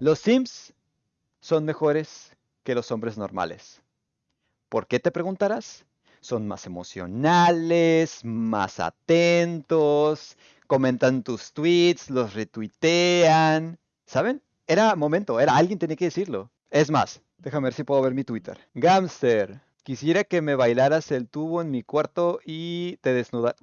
Los Sims son mejores que los hombres normales. ¿Por qué te preguntarás? Son más emocionales, más atentos, comentan tus tweets, los retuitean. ¿Saben? Era momento, era alguien tenía que decirlo. Es más, déjame ver si puedo ver mi Twitter. Gamster, quisiera que me bailaras el tubo en mi cuarto y te desnudas.